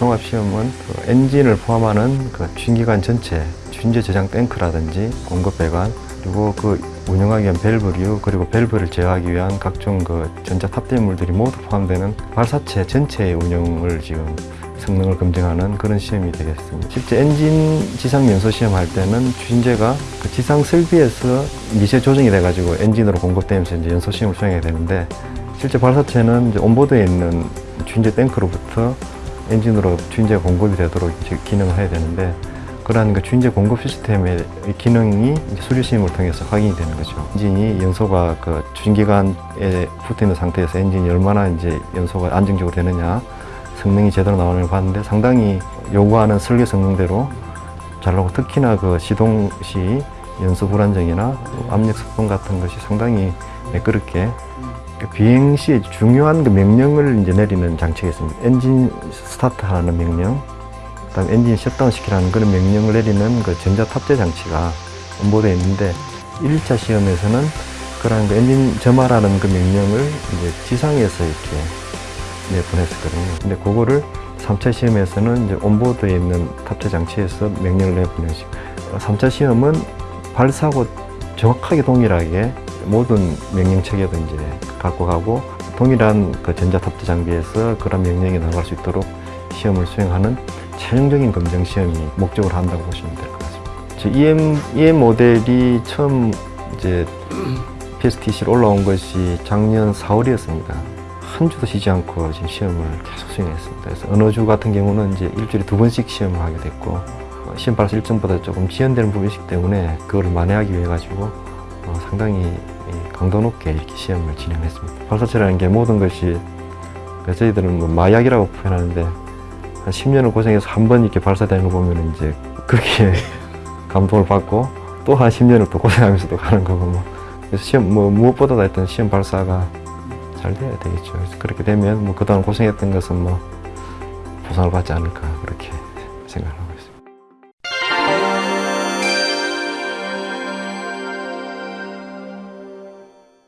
시험은 그 엔진을 포함하는 그 주행기관 전체, 주인제 저장 탱크라든지 공급 배관, 그리고 그 운영하기 위한 밸브류, 그리고 밸브를 제어하기 위한 각종 그 전자 탑재물들이 모두 포함되는 발사체 전체의 운영을 지금 성능을 검증하는 그런 시험이 되겠습니다. 실제 엔진 지상 연소 시험 할 때는 주인제가 그 지상 설비에서 미세 조정이 돼가지고 엔진으로 공급되면서 이제 연소 시험을 수행해야 되는데 실제 발사체는 이제 온보드에 있는 주인제 탱크로부터 엔진으로 주인제 공급이 되도록 기능을 해야 되는데 그러한 그 주인제 공급 시스템의 기능이 수리 시험을 통해서 확인이 되는 거죠. 엔진이 연소가 그 주인기관에 붙어 있는 상태에서 엔진이 얼마나 이제 연소가 안정적으로 되느냐, 성능이 제대로 나오는 걸 봤는데 상당히 요구하는 설계 성능대로 잘 나오고 특히나 그 시동 시 연소 불안정이나 압력 습동 같은 것이 상당히 매끄럽게 그 비행 시에 중요한 그 명령을 이제 내리는 장치가 있습니다. 엔진 스타트하는 명령, 그다음 엔진 셧다운 시키라는 그런 명령을 내리는 그 전자 탑재 장치가 onboard에 있는데 1차 시험에서는 그런 그 엔진 점화라는 그 명령을 이제 지상에서 이렇게 네, 보냈었거든요. 근데 그거를 3차 시험에서는 이제 onboard에 있는 탑재 장치에서 명령을 내보내시 3차 시험은 발사하고 정확하게 동일하게 모든 명령 체계도 이제 갖고 가고 동일한 그 전자 탑재 장비에서 그런 명령이 나갈 수 있도록 시험을 수행하는 최종적인 검증 시험이 목적으로 한다고 보시면 될 것 같습니다. 저 EM, EM 모델이 처음 이제 PSTC로 올라온 것이 작년 4월이었습니다. 한 주도 쉬지 않고 지금 시험을 계속 수행했습니다. 그래서 어느 주 같은 경우는 이제 일주일에 두 번씩 시험을 하게 됐고 어, 시험 발사 일정보다 조금 지연되는 부분이 있기 때문에 그걸 만회하기 위해 가지고 어, 상당히 이 강도 높게 이렇게 시험을 진행했습니다. 발사체라는 게 모든 것이 그 저희들은 뭐 마약이라고 표현하는데 한 10년을 고생해서 한 번 이렇게 발사되는 거 보면 이제 그렇게 감동을 받고 또 한 10년을 또 고생하면서 또 가는 거고 뭐 그래서 시험 뭐 무엇보다 일단 시험 발사가 잘 돼야 되겠죠. 그렇게 되면 뭐 그동안 고생했던 것은 뭐 보상을 받지 않을까 그렇게